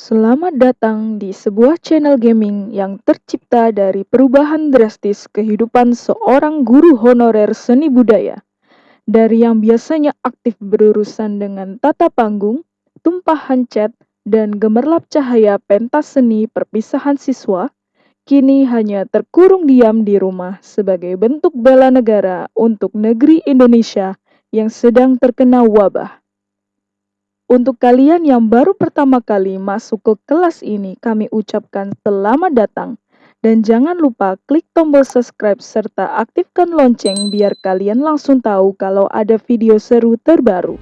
Selamat datang di sebuah channel gaming yang tercipta dari perubahan drastis kehidupan seorang guru honorer seni budaya. Dari yang biasanya aktif berurusan dengan tata panggung, tumpahan cat, dan gemerlap cahaya pentas seni perpisahan siswa, kini hanya terkurung diam di rumah sebagai bentuk bela negara untuk negeri Indonesia yang sedang terkena wabah. Untuk kalian yang baru pertama kali masuk ke kelas ini, kami ucapkan selamat datang. Dan jangan lupa klik tombol subscribe serta aktifkan lonceng biar kalian langsung tahu kalau ada video seru terbaru.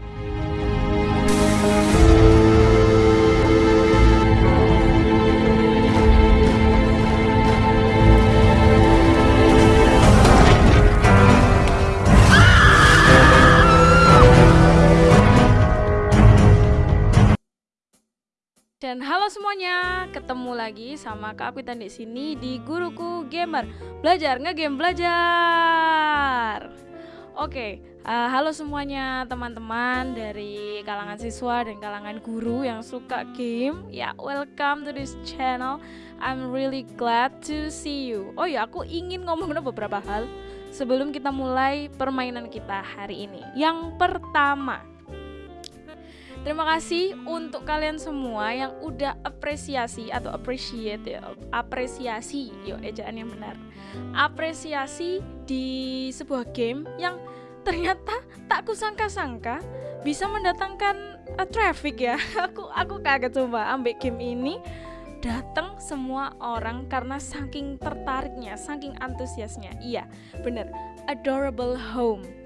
Dan halo semuanya, ketemu lagi sama Kak Akwitan di sini di Guruku Gamer. Belajar ngegame belajar. Oke, uh, halo semuanya teman-teman dari kalangan siswa dan kalangan guru yang suka game. Ya, welcome to this channel. I'm really glad to see you. Oh ya, aku ingin ngomong beberapa hal sebelum kita mulai permainan kita hari ini. Yang pertama, Terima kasih untuk kalian semua yang udah apresiasi atau appreciate ya, apresiasi, yo ejaan yang benar. Apresiasi di sebuah game yang ternyata tak kusangka-sangka bisa mendatangkan uh, traffic ya. aku aku kaget coba ambil game ini datang semua orang karena saking tertariknya, saking antusiasnya. Iya, bener. Adorable Home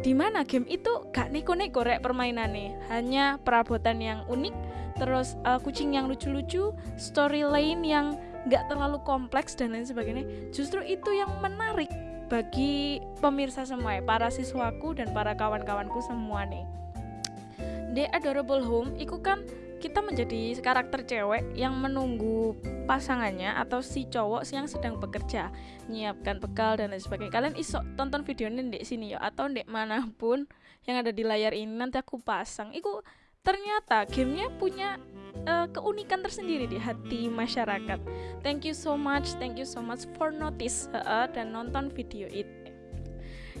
di mana game itu gak neko-neko rek permainannya. Hanya perabotan yang unik terus uh, kucing yang lucu-lucu story lain yang gak terlalu kompleks dan lain sebagainya. Justru itu yang menarik bagi pemirsa semua ya, para siswaku dan para kawan-kawanku semua nih. The Adorable Home itu kan kita menjadi karakter cewek yang menunggu pasangannya atau si cowok yang sedang bekerja menyiapkan bekal dan lain sebagainya. Kalian iso tonton videonya di sini ya atau di mana pun yang ada di layar ini nanti aku pasang. Itu ternyata gamenya punya uh, keunikan tersendiri di hati masyarakat. Thank you so much thank you so much for notice uh, dan nonton video itu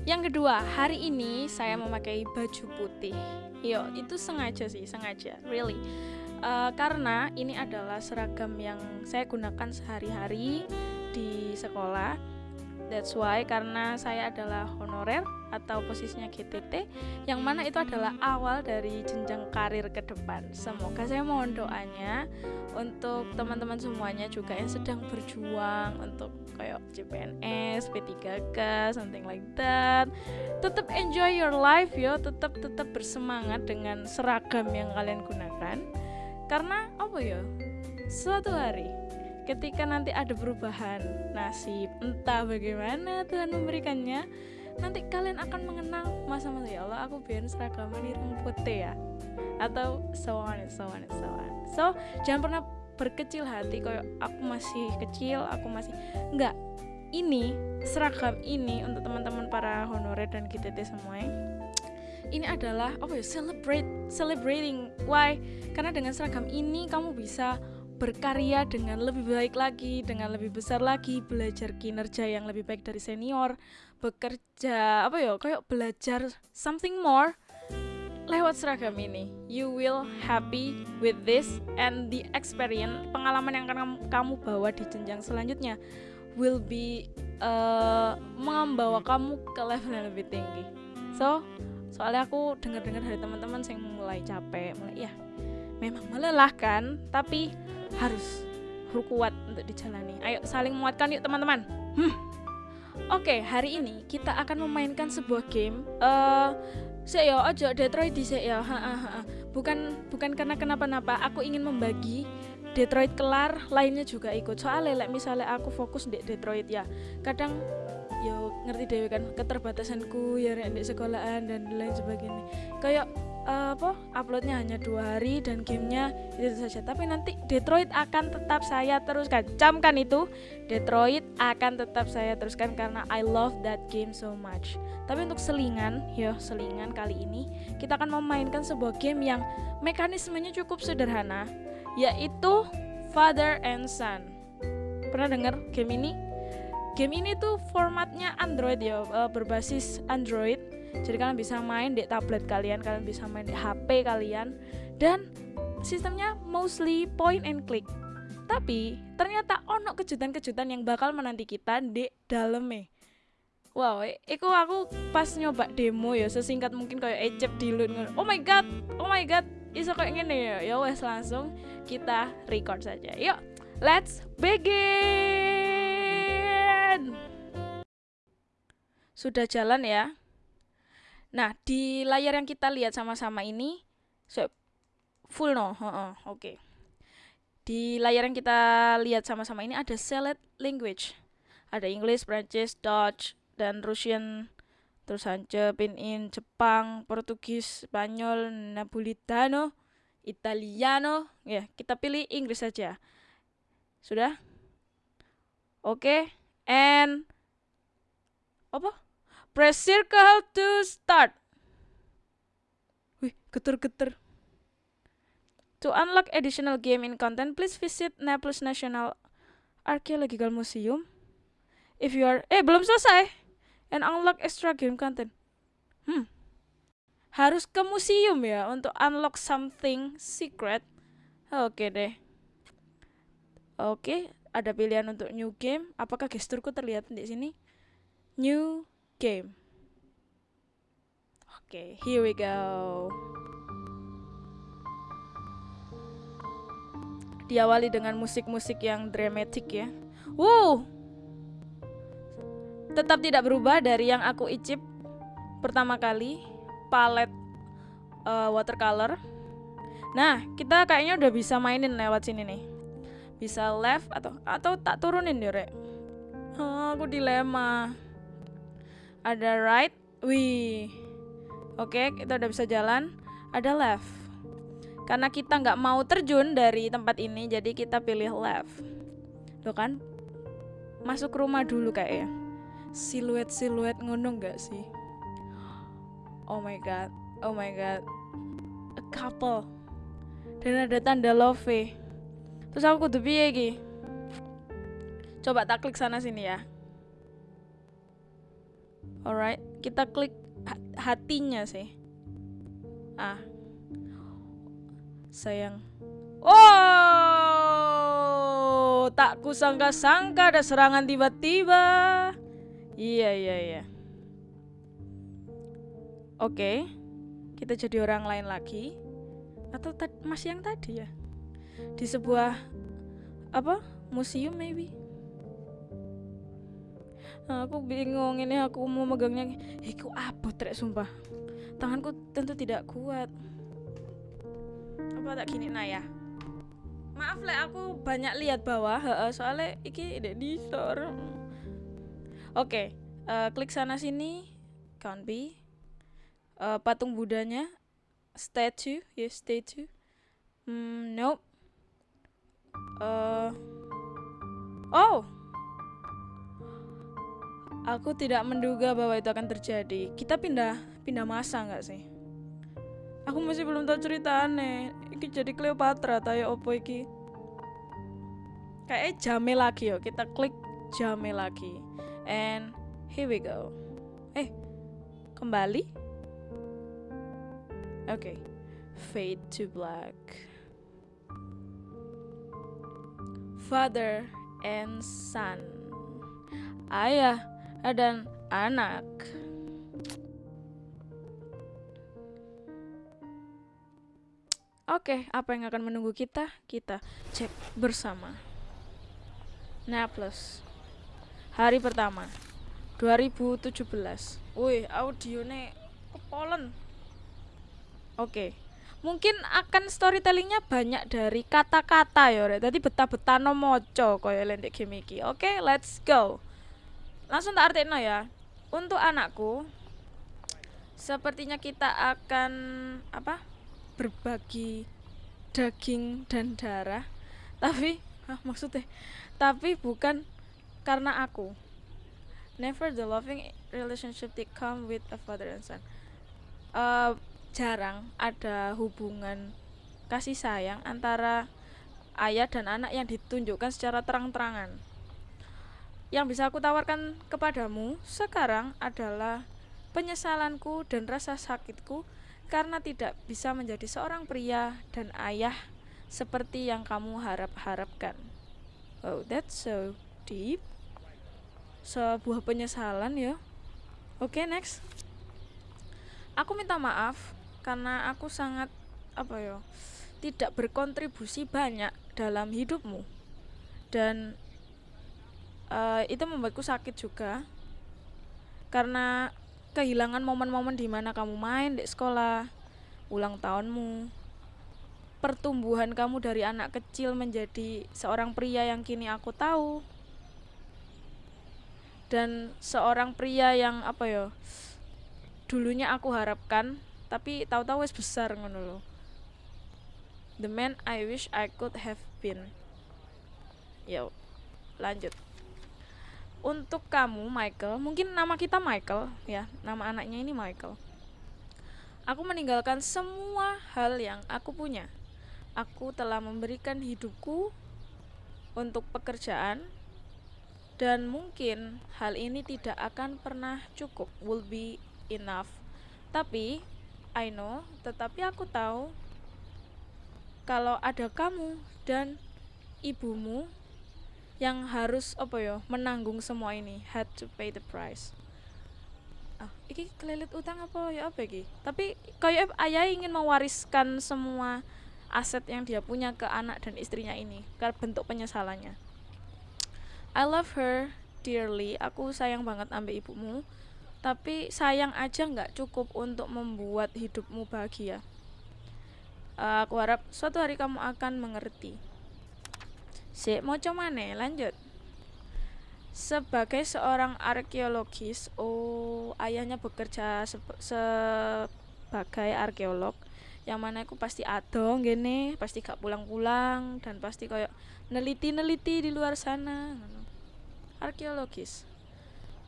yang kedua hari ini saya memakai baju putih Yo, itu sengaja sih, sengaja, really. Uh, karena ini adalah seragam yang saya gunakan sehari-hari di sekolah. That's why karena saya adalah honorer atau posisinya GTT yang mana itu adalah awal dari jenjang karir ke depan. Semoga saya mohon doanya untuk teman-teman semuanya juga yang sedang berjuang untuk kayak CPNS, P3K, something like that. Tetap enjoy your life yo, tetap tetap bersemangat dengan seragam yang kalian gunakan. Karena apa ya? Suatu hari ketika nanti ada perubahan nasib, entah bagaimana Tuhan memberikannya, nanti kalian akan mengenang masa-masa ya Allah aku biar seragam ini putih ya. Atau so on and so on and so on. So jangan pernah berkecil hati kayak aku masih kecil aku masih enggak. Ini seragam ini untuk teman-teman para honorer dan GTT semuanya ini adalah apa ya celebrate celebrating. Why? Karena dengan seragam ini kamu bisa berkarya dengan lebih baik lagi dengan lebih besar lagi belajar kinerja yang lebih baik dari senior bekerja apa ya kayak belajar something more lewat seragam ini. You will happy with this and the experience pengalaman yang akan kamu, bawa di jenjang selanjutnya will be uh, membawa kamu ke level yang lebih tinggi. So soalnya aku dengar-dengar dari teman-teman yang mulai capek mulai ya memang melelahkan tapi harus kuat untuk dijalani. Ayo saling menguatkan yuk teman-teman. Hmm. Oke okay, hari ini kita akan memainkan sebuah game uh, saya ya aja Detroit di saya ya bukan bukan karena kenapa-napa aku ingin membagi Detroit kelar lainnya juga ikut. Soalnya like, misalnya aku fokus di Detroit ya. Kadang yo ngerti dewe kan keterbatasanku ya di sekolahan dan lain sebagainya. Kayak uh, apa uploadnya hanya dua hari dan gamenya itu saja tapi nanti Detroit akan tetap saya teruskan camkan itu Detroit akan tetap saya teruskan karena I love that game so much tapi untuk selingan yo selingan kali ini kita akan memainkan sebuah game yang mekanismenya cukup sederhana yaitu Father and Son. Pernah dengar game ini? Game ini tuh formatnya Android ya, berbasis Android. Jadi kalian bisa main di tablet kalian, kalian bisa main di HP kalian dan sistemnya mostly point and click. Tapi ternyata ono kejutan-kejutan yang bakal menanti kita di dalamnya. Wow, itu aku pas nyoba demo ya sesingkat mungkin kayak ecep dilun Oh my god, oh my god, iso kayak gini ya. Ya wes langsung kita record saja. Yuk, let's begin. Sudah jalan ya. Nah, di layar yang kita lihat sama-sama ini so, full no, oke. Okay. Di layar yang kita lihat sama-sama ini ada select language. Ada English, Prancis, Dutch, dan Russian. Terus Hanje, Pinin, Jepang, Portugis, Spanyol, Napolitano, Italiano. Ya, kita pilih Inggris saja. Sudah? Oke. Okay. And apa? Press circle to start. Wih, geter-geter. To unlock additional game in content, please visit Naples National Archaeological Museum. If you are eh belum selesai. And unlock extra game content. Hmm. Harus ke museum ya untuk unlock something secret. Oke deh. Oke, ada pilihan untuk new game. Apakah gesturku terlihat di sini? New game. Okay, here we go. Diawali dengan musik-musik yang dramatik ya. Wow. Tetap tidak berubah dari yang aku icip pertama kali, palet uh, watercolor. Nah, kita kayaknya udah bisa mainin lewat sini nih. Bisa left atau atau tak turunin deh, Rek. Oh, aku dilema ada right wih. Oke kita udah bisa jalan. Ada left. Karena kita nggak mau terjun dari tempat ini jadi kita pilih left. Tuh kan? Masuk rumah dulu kayak ya siluet siluet ngunung nggak sih? Oh my god oh my god. A couple. Dan ada tanda love. Terus aku kudu piye coba tak klik sana sini ya Alright, kita klik hatinya sih. Ah. Sayang. Oh, tak kusangka-sangka ada serangan tiba-tiba. Iya, iya, iya. Oke. Kita jadi orang lain lagi. Atau masih yang tadi ya? Di sebuah apa? Museum maybe aku bingung ini aku mau megangnya. Iku apa trek sumpah. Tanganku tentu tidak kuat. Apa tak gini nah ya? Maaf le aku banyak lihat bawah soalnya iki tidak disor oke okay, uh, eh, klik sana sini count B. Uh, patung budanya statue ya yes, statue. Hmm, nope. Uh, oh Aku tidak menduga bahwa itu akan terjadi. Kita pindah pindah masa nggak sih? Aku masih belum tahu cerita aneh. Iki jadi Cleopatra tayo opo iki? Kayak jame lagi yo. Kita klik jame lagi. And here we go. Eh, kembali. Oke. Okay. Fade to black. Father and son. Ayah dan anak. Oke, apa yang akan menunggu kita? Kita cek bersama. Naples. Hari pertama. 2017. Wih, audionya kepolen. Oke. Mungkin akan storytellingnya banyak dari kata-kata ya, Tadi betah-betah no moco koyo lendek game iki. Oke, let's go langsung tak artinya ya. Untuk anakku sepertinya kita akan apa berbagi daging dan darah. Tapi ah, maksudnya? Tapi bukan karena aku. Never the loving relationship that come with a father and son. Uh, jarang ada hubungan kasih sayang antara ayah dan anak yang ditunjukkan secara terang-terangan. Yang bisa aku tawarkan kepadamu sekarang adalah penyesalanku dan rasa sakitku karena tidak bisa menjadi seorang pria dan ayah seperti yang kamu harap-harapkan. Oh, that's so deep. Sebuah penyesalan ya. Oke, okay, next. Aku minta maaf karena aku sangat apa ya? tidak berkontribusi banyak dalam hidupmu. Dan uh, itu membuatku sakit juga. Karena kehilangan momen-momen di mana kamu main di sekolah, ulang tahunmu, pertumbuhan kamu dari anak kecil menjadi seorang pria yang kini aku tahu, dan seorang pria yang apa ya, dulunya aku harapkan, tapi tahu-tahu wes besar ngono loh. The man I wish I could have been. Yo, lanjut untuk kamu Michael, mungkin nama kita Michael ya, nama anaknya ini Michael. Aku meninggalkan semua hal yang aku punya. Aku telah memberikan hidupku untuk pekerjaan dan mungkin hal ini tidak akan pernah cukup, will be enough. Tapi I know, tetapi aku tahu kalau ada kamu dan ibumu yang harus apa ya menanggung semua ini. Had to pay the price. Ah iki kelilit utang apa ya apa iki? Tapi kayak ayah ingin mewariskan semua aset yang dia punya ke anak dan istrinya ini karena bentuk penyesalannya. I love her dearly. Aku sayang banget ambil ibumu. Tapi sayang aja nggak cukup untuk membuat hidupmu bahagia. Uh, aku harap suatu hari kamu akan mengerti Si, mau mana? Lanjut. Sebagai seorang arkeologis, oh ayahnya bekerja se sebagai arkeolog yang mana aku pasti adong gini pasti gak pulang-pulang dan pasti kayak neliti-neliti di luar sana arkeologis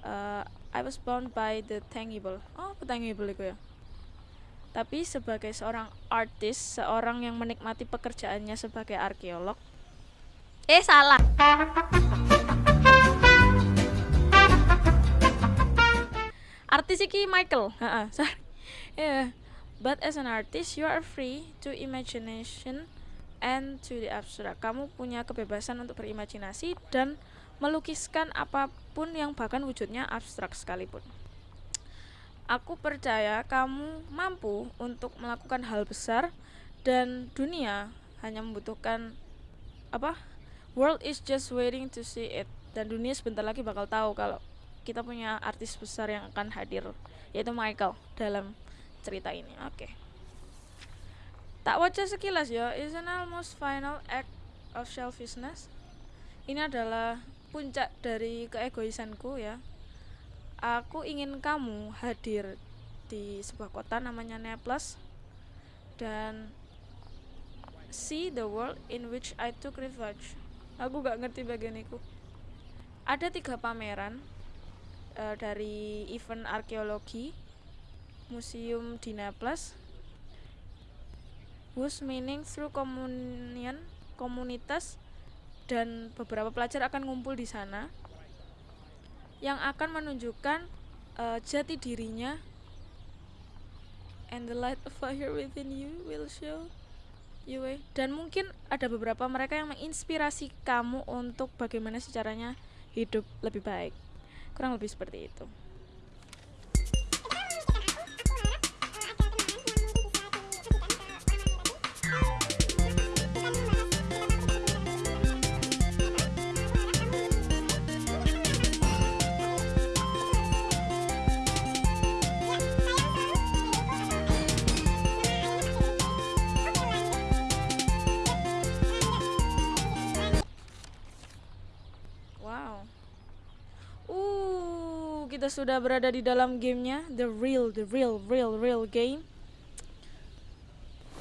uh, I was bound by the tangible oh tangible itu ya tapi sebagai seorang artis seorang yang menikmati pekerjaannya sebagai arkeolog Eh salah. Artis iki Michael. Heeh, sorry. Yeah. But as an artist, you are free to imagination and to the abstract. Kamu punya kebebasan untuk berimajinasi dan melukiskan apa pun yang bahkan wujudnya abstrak sekalipun. Aku percaya kamu mampu untuk melakukan hal besar dan dunia hanya membutuhkan apa? World is just waiting to see it. Dan dunia sebentar lagi bakal tahu kalau kita punya artis besar yang akan hadir yaitu Michael dalam cerita ini. Oke. Okay. tak wajah sekilas ya is an almost final act of selfishness. Ini adalah puncak dari keegoisanku ya. Aku ingin kamu hadir di sebuah kota namanya Naples dan see the world in which I took refuge aku gak ngerti bagian itu ada tiga pameran uh, dari event arkeologi museum di Naples whose meaning through communion komunitas dan beberapa pelajar akan ngumpul di sana yang akan menunjukkan uh, jati dirinya and the light of fire within you will show Yue. Dan mungkin ada beberapa mereka yang menginspirasi kamu untuk bagaimana caranya hidup lebih baik. Kurang lebih seperti itu. Kita sudah berada di dalam gamenya the real the real real real game.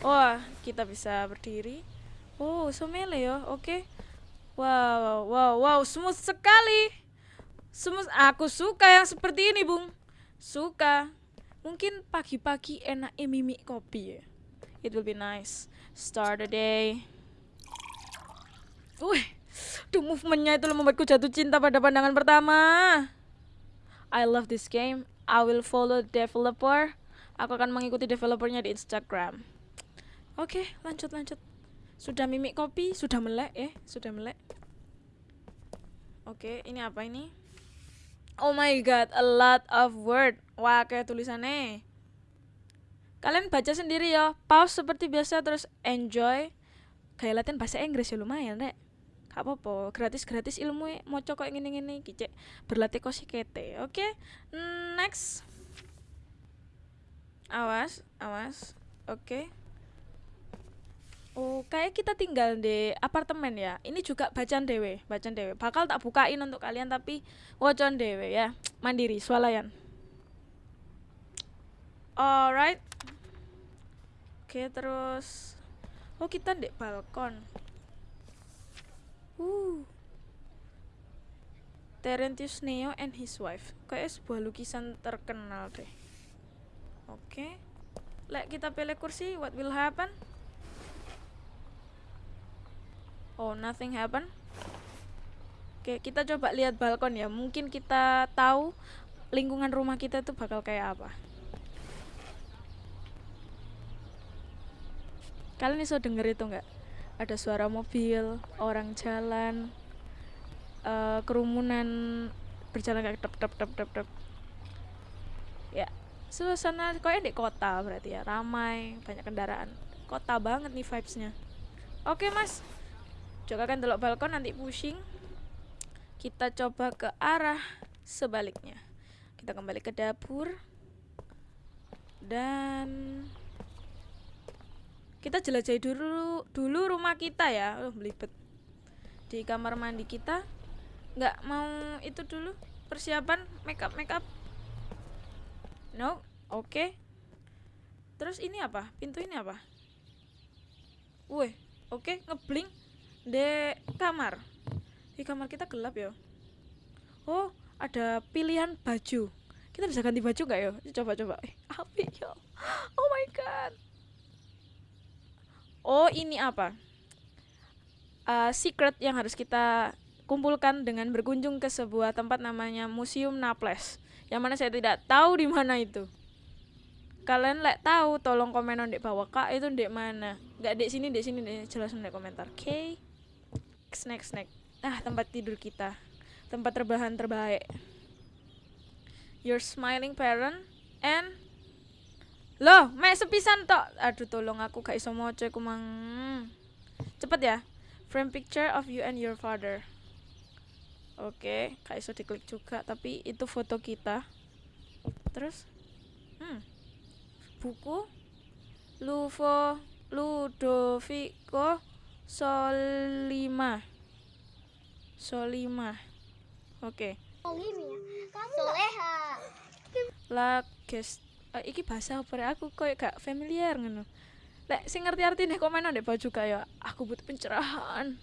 Wah kita bisa berdiri. Oh so melee ya oke. Okay. wow wow wow smooth sekali. Smooth aku suka yang seperti ini bung. Suka. Mungkin pagi-pagi enak mimi kopi ya. It will be nice. Start the day. Wih, Duh movementnya itu membuatku jatuh cinta pada pandangan pertama. I love this game. I will follow developer. Aku akan mengikuti developernya di Instagram. Oke, lanjut lanjut. Sudah mimik kopi, sudah melek eh, sudah melek. Oke, ini apa ini? Oh my god, a lot of word. Wah, kayak tulisannya. Kalian baca sendiri ya. Pause seperti biasa terus enjoy. Kayak latihan bahasa Inggris ya lumayan, Rek gak apa-apa gratis gratis ilmu e, mau ini ini kicek berlatih kosi kete oke okay? next awas awas oke okay. Oh, kayak kita tinggal di apartemen ya. Ini juga bacaan dewe, bacaan dewe. Bakal tak bukain untuk kalian tapi wocon dewe ya. Mandiri, swalayan. Alright. Oke, terus Oh, kita di balkon. Uh. Terentius Neo and his wife. Kayak sebuah lukisan terkenal deh. Oke. Okay. Lek kita pilih kursi, what will happen? Oh, nothing happen. Oke, okay, kita coba lihat balkon ya. Mungkin kita tahu lingkungan rumah kita itu bakal kayak apa. Kalian bisa denger itu nggak? Ada suara mobil, orang jalan, uh, kerumunan berjalan kayak tep tep tep tep tep. Ya, suasana kayaknya di kota berarti ya, ramai, banyak kendaraan. Kota banget nih vibesnya. Oke mas, coba kan delok balkon nanti pusing. Kita coba ke arah sebaliknya. Kita kembali ke dapur dan kita jelajahi dulu dulu rumah kita ya. Oh belibet. Di kamar mandi kita nggak mau itu dulu. Persiapan makeup makeup. No oke. Okay. terus ini apa? Pintu ini apa? Wih oke okay, ngebling di kamar. Di kamar kita gelap ya oh ada pilihan baju. Kita bisa ganti baju nggak ya coba coba eh, api ya oh my god oh ini apa? Uh, secret yang harus kita kumpulkan dengan berkunjung ke sebuah tempat namanya Museum Naples. Yang mana saya tidak tahu di mana itu. Kalian lek tahu tolong komen di bawah kak. Itu di mana? Nggak di sini di sini deh jelasin di komentar. Oke. Okay? snack snack ah tempat tidur kita. Tempat terbahan terbaik. Your smiling parent and Loh, mek sepisan tok. Aduh tolong aku gak iso maca iku mang. Cepet ya. Frame picture of you and your father. Oke, okay, gak iso diklik juga, tapi itu foto kita. Terus hmm. Buku Luvo Ludovico Solima. Solima. Oke. Okay. Soleha. La gest uh, iki bahasa apa aku koyo gak familiar ngono. Lek sing ngerti artine komen ndek baju kaya aku butuh pencerahan.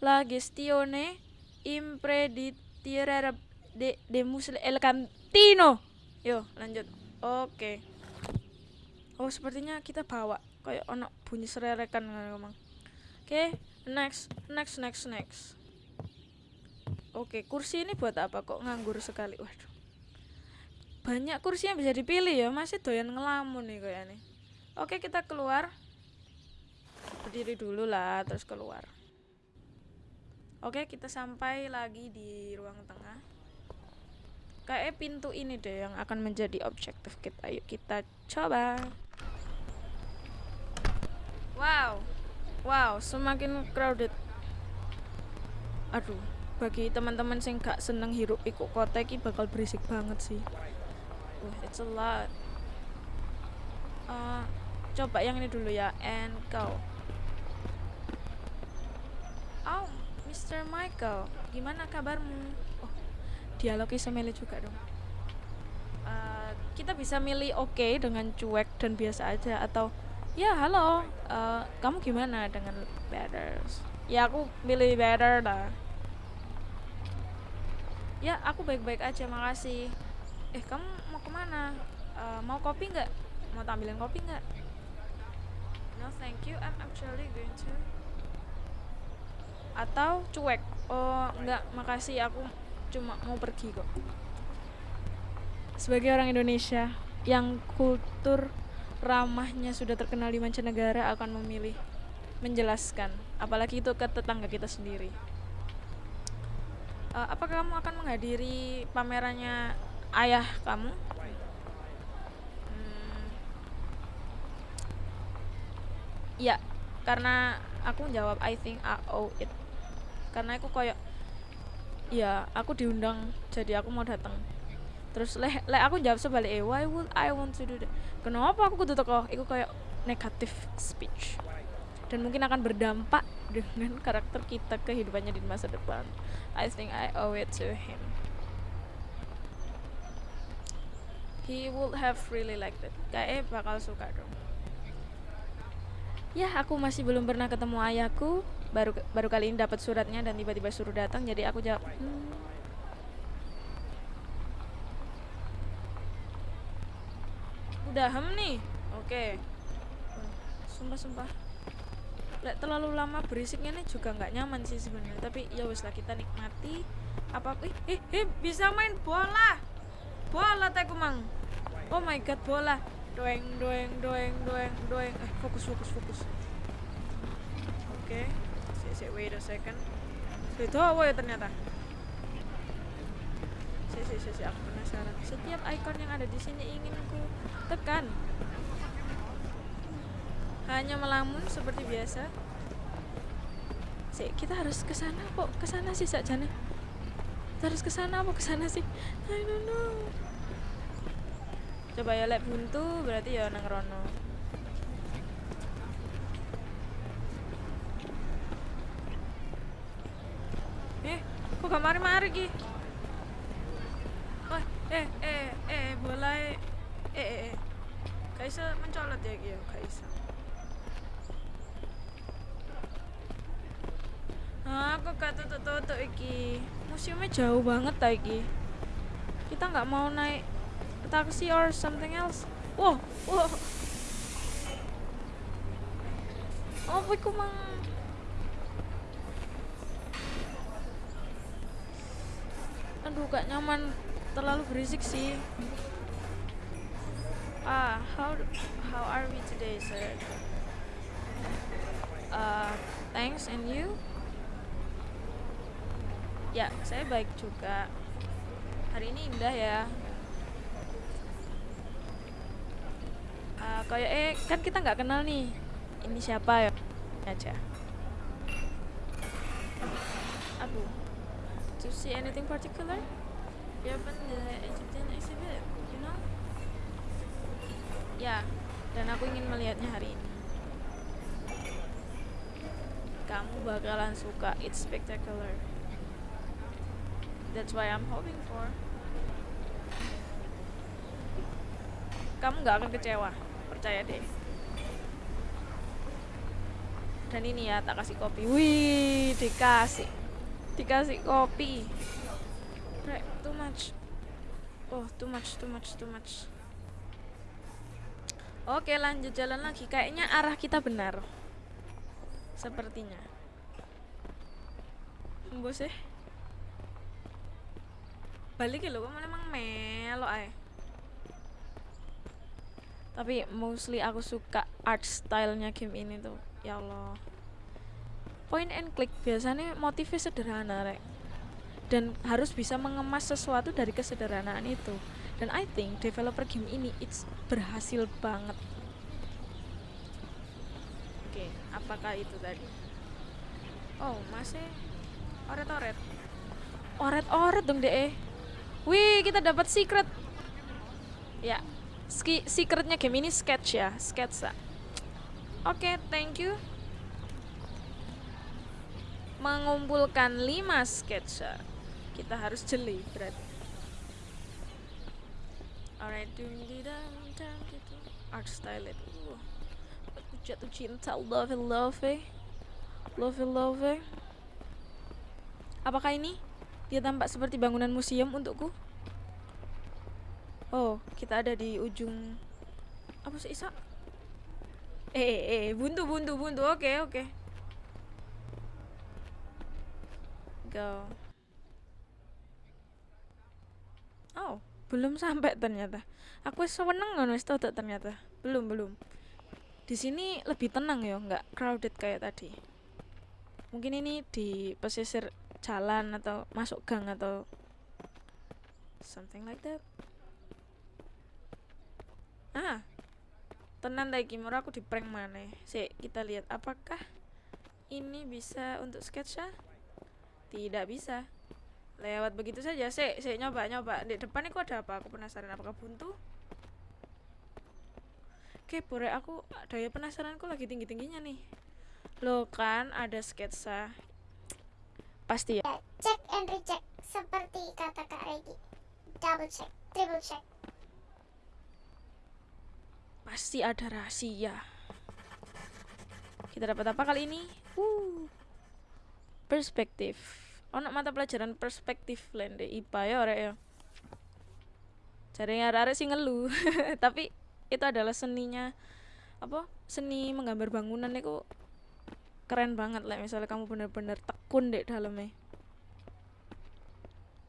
La gestione impreditire de de musle el cantino. Yo lanjut. Oke. Okay. oh sepertinya kita bawa kayak ono bunyi sererekan ngomong oke okay, next next next next. Oke kursi ini buat apa kok nganggur sekali? Waduh banyak kursi yang bisa dipilih ya masih doyan ngelamun nih kayak nih oke kita keluar. Berdiri dulu lah terus keluar. Oke kita sampai lagi di ruang tengah. Kayak pintu ini deh yang akan menjadi objektif kita. Ayo kita coba. Wow wow semakin crowded. Aduh bagi teman-teman sing gak seneng hirup ikut kota ini bakal berisik banget sih uh, it's a lot. Uh, coba yang ini dulu ya and go. Oh Mr. Michael gimana kabarmu? Oh dialognya semele juga dong. Uh, kita bisa milih oke okay dengan cuek dan biasa aja atau ya halo uh, kamu gimana dengan better? Ya aku milih better lah ya aku baik-baik aja makasih. Eh kamu ke mana? Uh, mau kopi nggak? Mau tambilin kopi nggak? No thank you. I'm actually going to atau cuek. Oh enggak makasih. Aku cuma mau pergi kok. Sebagai orang Indonesia yang kultur ramahnya sudah terkenal di mancanegara akan memilih menjelaskan. Apalagi itu ke tetangga kita sendiri. Uh, apa kamu akan menghadiri pamerannya ayah kamu? Hmm, ya karena aku jawab I think I owe it. Karena aku kayak ya aku diundang jadi aku mau datang terus leh le aku jawab sebalik eh why would I want to do that? Kenapa aku kudu teko? Itu kayak negatif speech. Dan mungkin akan berdampak dengan karakter kita kehidupannya di masa depan. I think I owe it to him he would have really liked it. Kayaknya bakal suka dong. Ya aku masih belum pernah ketemu ayahku. Baru baru kali ini dapat suratnya dan tiba-tiba suruh datang jadi aku jawab hmm. udah hem nih. Oke. Okay. sumpah sumpah. Lek terlalu lama berisiknya nih juga nggak nyaman sih sebenarnya. Tapi ya wes lah kita nikmati apa eh, eh eh bisa main bola. Bola teh mang oh my god bola. Doeng doeng doeng doeng doeng. Eh fokus fokus fokus. Oke okay. si wait a second. Itu apa ya ternyata? Si si si aku penasaran. Setiap icon yang ada di sini ingin ku tekan. Hanya melamun seperti biasa. Sih kita harus ke sana kok ke sana sih saja kita harus ke sana apa ke sana sih? I don't know coba ya lek buntu berarti ya nang rono. Eh kok gak mari-mari ki? Oh eh eh eh bola eh eh eh. Gak bisa mencolot ya ki gak bisa Ah, aku gak tutup-tutup iki. Museumnya jauh banget ta iki. Kita nggak mau naik taksi or something else. Wow, wow. Oh, iku mang Aduh, gak nyaman. Terlalu berisik sih. Ah, how how are we today, sir? Uh, thanks and you? ya saya baik juga hari ini indah ya uh, kayak eh kan kita nggak kenal nih. Ini siapa ya? Aja. Aduh. To see anything particular? You open the Egyptian exhibit you know? Ya dan aku ingin melihatnya hari ini. Kamu bakalan suka. It's spectacular. That's why I'm hoping for. Kamu nggak akan kecewa, percaya deh. Dan ini ya, tak kasih kopi. Wih, dikasih, dikasih kopi. Right, too much. Oh, too much, too much, too much. Oke, lanjut jalan lagi. Kayaknya arah kita benar. Sepertinya. Bos eh balik ya lo kamu emang melo ay tapi mostly aku suka art stylenya game ini tuh. Ya Allah. Point and click biasanya motifnya sederhana rek. Dan harus bisa mengemas sesuatu dari kesederhanaan itu. Dan I think developer game ini it's berhasil banget. Oke okay, apakah itu tadi? Oh masih oret-oret. Oret-oret dong deh Wih, kita dapat secret. Ya, ski secretnya game ini sketch ya, sketsa. Oke, okay, thank you. Mengumpulkan 5 sketsa. Kita harus jeli berarti. Alright, gitu. Art style itu. Aku jatuh cinta, love love love love. Apakah ini? Dia tampak seperti bangunan museum untukku. Oh, kita ada di ujung apa sih Isa? Eh, eh, eh, buntu, buntu, buntu. Oke, okay, oke. Okay. go. Oh, belum sampai ternyata. Aku seneng ngono wis ternyata. Belum, belum. Di sini lebih tenang ya, nggak crowded kayak tadi. Mungkin ini di pesisir jalan atau masuk gang atau something like that. Ah, tenan iki moro aku di prank maneh. Sik, kita lihat apakah ini bisa untuk sketsa? Tidak bisa. Lewat begitu saja. Sik, sik nyoba nyoba. Di depan itu ada apa? Aku penasaran apakah buntu? Oke, pure aku daya penasaranku lagi tinggi-tingginya nih. Loh kan ada sketsa. Pasti ya. Ya, cek and recheck seperti kata Kak Regi. Double check, triple check. Pasti ada rahasia. Kita dapat apa kali ini? Uh. Perspektif. Ono mata pelajaran perspektif lende IPA ya ora ya. Cari arek-arek sih ngeluh. Tapi itu adalah seninya apa? Seni menggambar bangunan itu keren banget lah misalnya kamu bener-bener tekun deh dalamnya.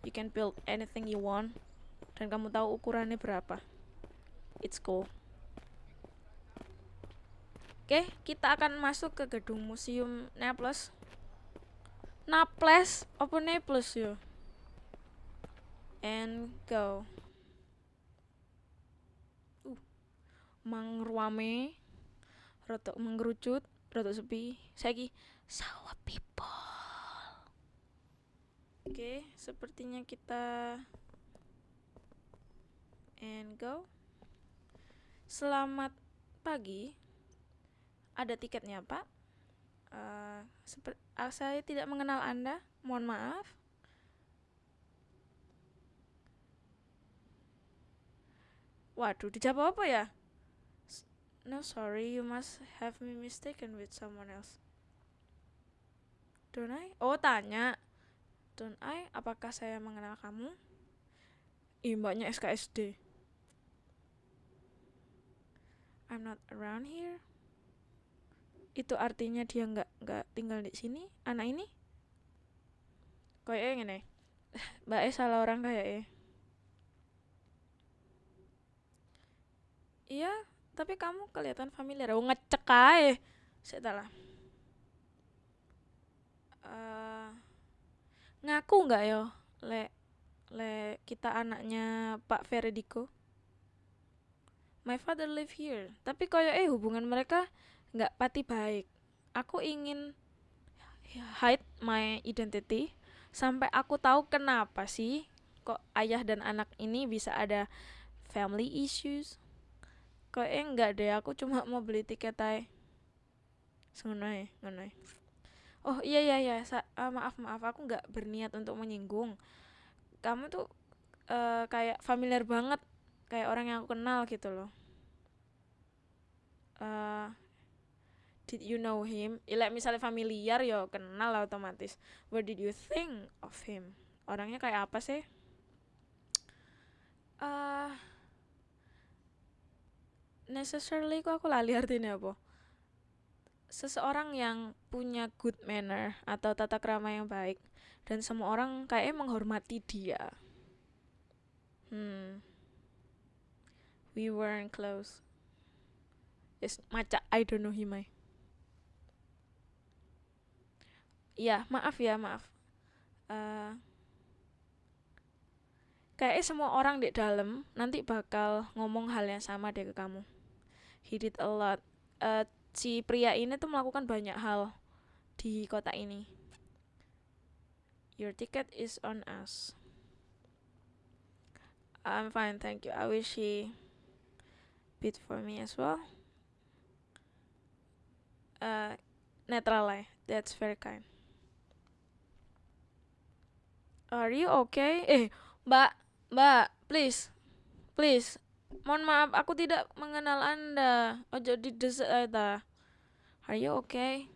You can build anything you want dan kamu tahu ukurannya berapa. It's cool. Oke, kita akan masuk ke gedung museum Naples. Naples, apa Naples yo? And go. Uh, mangruame, rotok menggerucut, rotok sepi. Saiki sawah people. Oke, sepertinya kita and go. Selamat pagi. Ada tiketnya, Pak. Seper- ah, saya tidak mengenal Anda. Mohon maaf. Waduh, dijawab apa ya? No, sorry, you must have me mistaken with someone else. Don't I? Oh, tanya. Don't I? Apakah saya mengenal kamu? Ih, SKSD. I'm not around here. Itu artinya dia nggak nggak tinggal di sini, anak ini? Kayaknya ngene. Mbak E salah orang kayak Iya, tapi kamu kelihatan familiar. Oh, ngecek ae. Sik ta lah. Eh, ngaku nggak yo, le le kita anaknya Pak Ferediko? My father live here. Tapi koyo eh hubungan mereka nggak pati baik. Aku ingin hide my identity sampai aku tahu kenapa sih kok ayah dan anak ini bisa ada family issues. Kok eh enggak deh, aku cuma mau beli tiket aja. Ngono ae. Oh iya iya iya, Sa- ah, maaf maaf aku nggak berniat untuk menyinggung. Kamu tuh eh, kayak familiar banget, kayak orang yang aku kenal gitu loh. Eh, did you know him? Ya, like misalnya familiar yo kenal lah otomatis. What did you think of him? Orangnya kayak apa sih? Eh necessarily kok aku lali artinya apa? Seseorang yang punya good manner atau tata krama yang baik dan semua orang kayaknya menghormati dia. Hmm. We weren't close. Yes, maca I don't know him. I. Iya, maaf ya, maaf. Eh kayaknya semua orang di dalam nanti bakal ngomong hal yang sama deh ke kamu. He did a lot. Eh, si pria ini tuh melakukan banyak hal di kota ini. Your ticket is on us. I'm fine, thank you. I wish he bid for me as well. Uh, netral lah, ya. that's very kind. Are you okay? Eh, Mbak, Mbak, please, please. Mohon maaf, aku tidak mengenal Anda. Ojo di ta. Are you okay?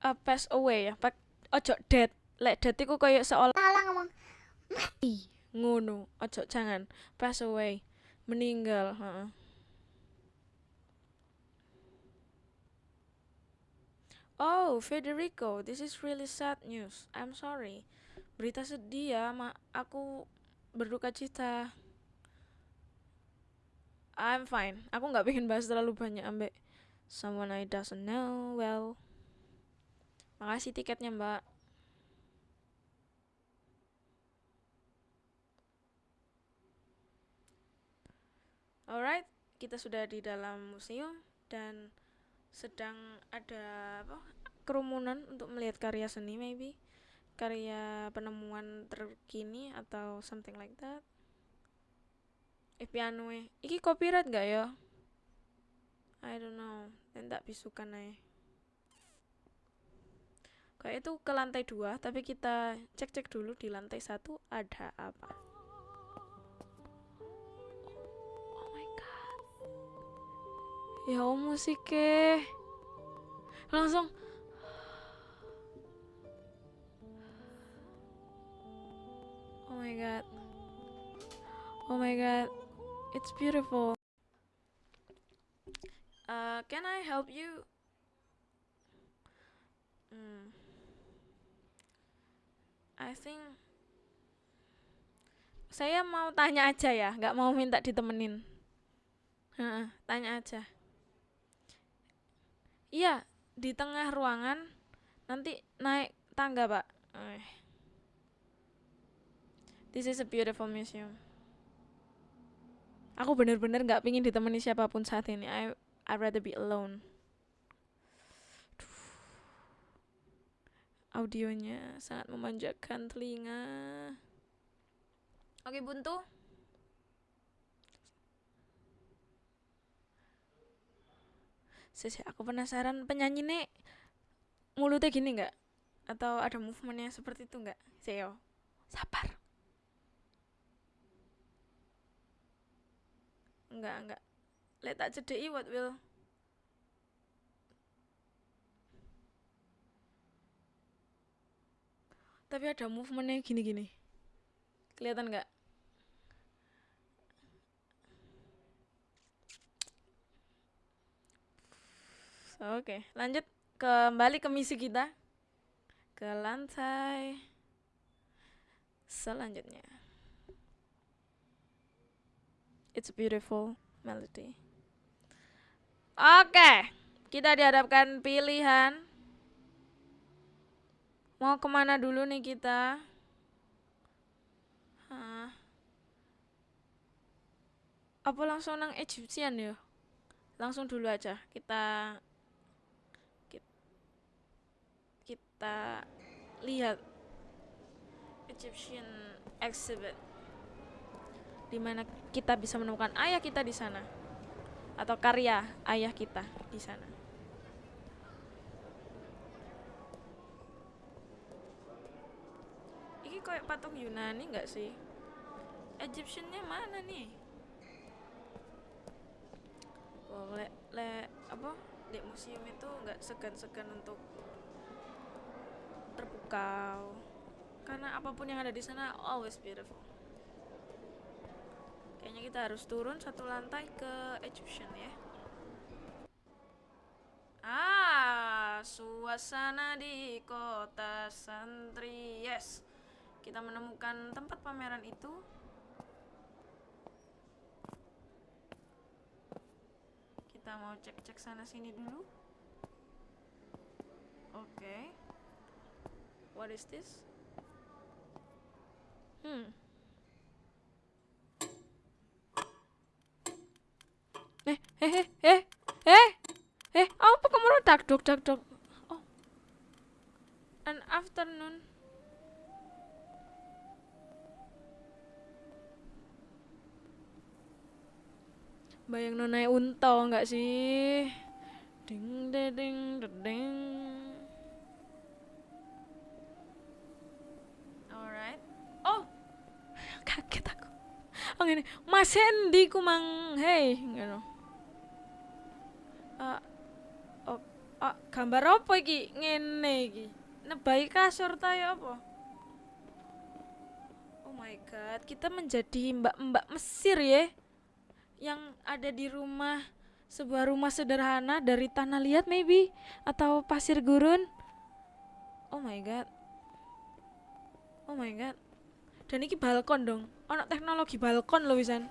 Uh, pass away ya. Pak, ojo dead. Lek dead iku koyo seolah Salah ngomong. ngono. Ojo jangan. Pass away. Meninggal, heeh. Oh, Federico, this is really sad news. I'm sorry. Berita sedih ya, ma aku berduka cita. I'm fine. Aku nggak pengen bahas terlalu banyak ambek someone I doesn't know well. Makasih tiketnya, Mbak. Alright, kita sudah di dalam museum dan sedang ada apa kerumunan untuk melihat karya seni maybe. Karya penemuan terkini atau something like that. Eh piano e iki copyright gak ya? I don't know. Dan tak bisukan nih kayak itu ke lantai dua tapi kita cek cek dulu di lantai satu ada apa ya oh musiknya langsung oh my god oh my god it's beautiful uh, can I help you Hmm. I think saya mau tanya aja ya, nggak mau minta ditemenin. Heeh, tanya aja. Iya, di tengah ruangan nanti naik tangga, Pak. Eh. This is a beautiful museum. Aku bener-bener nggak pingin ditemani siapa pun saat ini. I I rather be alone. audionya sangat memanjakan telinga. Oke, Buntu. Sisi, aku penasaran penyanyi nih mulutnya gini nggak? Atau ada movementnya seperti itu nggak? Seo, sabar. Enggak, enggak. Let tak cedeki what will tapi ada movementnya gini-gini kelihatan nggak oke lanjut kembali ke misi kita ke lantai selanjutnya it's a beautiful melody oke kita dihadapkan pilihan Mau ke mana dulu nih kita? Hah. Apa langsung nang Egyptian ya? Langsung dulu aja. Kita kita lihat Egyptian exhibit di mana kita bisa menemukan ayah kita di sana atau karya ayah kita di sana. kayak patung Yunani nggak sih? Egyptiannya mana nih? Wow, le, le apa di museum itu nggak segan-segan untuk terpukau karena apa pun yang ada di sana always beautiful. Kayaknya kita harus turun satu lantai ke Egyptian ya. Ah, suasana di kota santri, yes kita menemukan tempat pameran itu kita mau cek-cek sana sini dulu oke okay. What is this? Hmm. Eh eh eh eh eh eh apa kamu tak dok tak dok. Oh. An afternoon. Bayang nonai unta nggak sih? Ding ding ding ding alright. Oh kaget aku. Oh ini mas Hendy ku mang hey ngono uh, oh, uh, gambar apa iki? Ngene iki. Nebai kasur ta ya apa? Oh my god kita menjadi mbak-mbak Mesir ya. Yang ada di rumah sebuah rumah sederhana dari tanah liat maybe atau pasir gurun. Oh my god. Oh my god. Dan ini balkon dong. Ono teknologi balkon loh wisan.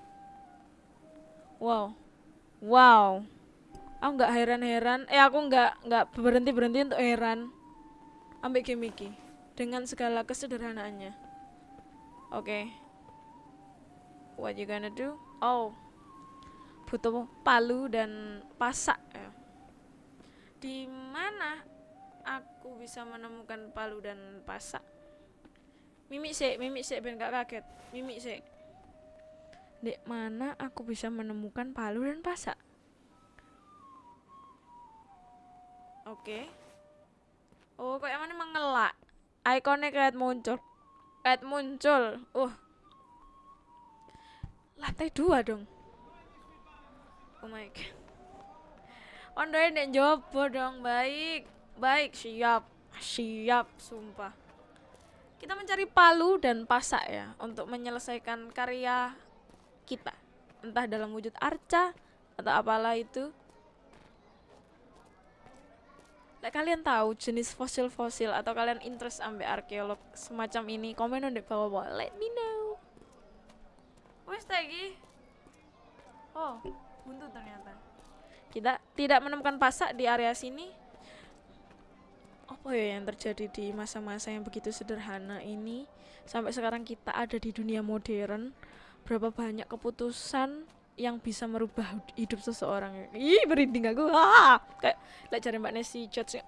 Wow. Wow. Aku nggak heran-heran. Eh aku nggak nggak berhenti berhenti untuk heran. Ambek game iki dengan segala kesederhanaannya. Oke. Okay. What you gonna do? Oh, butuh palu dan pasak ya. Di mana aku bisa menemukan palu dan pasak? Mimik sih, mimik sih ben gak kaget. Mimik sih. Di mana aku bisa menemukan palu dan pasak? Oke. Okay. Oh, kok yang mana mengelak? Ikonnya kayak muncul. Kayak muncul. Uh. Lantai dua dong. Oh my god. Ondoy nek jopo dong, baik. Baik, siap. Siap, sumpah. Kita mencari palu dan pasak ya untuk menyelesaikan karya kita. Entah dalam wujud arca atau apalah itu. Like, kalian tahu jenis fosil-fosil atau kalian interest ambil arkeolog semacam ini, komen di bawah-bawah. Let me know. Wes lagi. Oh, buntu ternyata. Kita tidak menemukan pasak di area sini. Apa ya yang terjadi di masa-masa yang begitu sederhana ini sampai sekarang kita ada di dunia modern? Berapa banyak keputusan yang bisa merubah hidup seseorang? Ih, berinding aku. Ah, kayak lek cari Mbak Nesi judge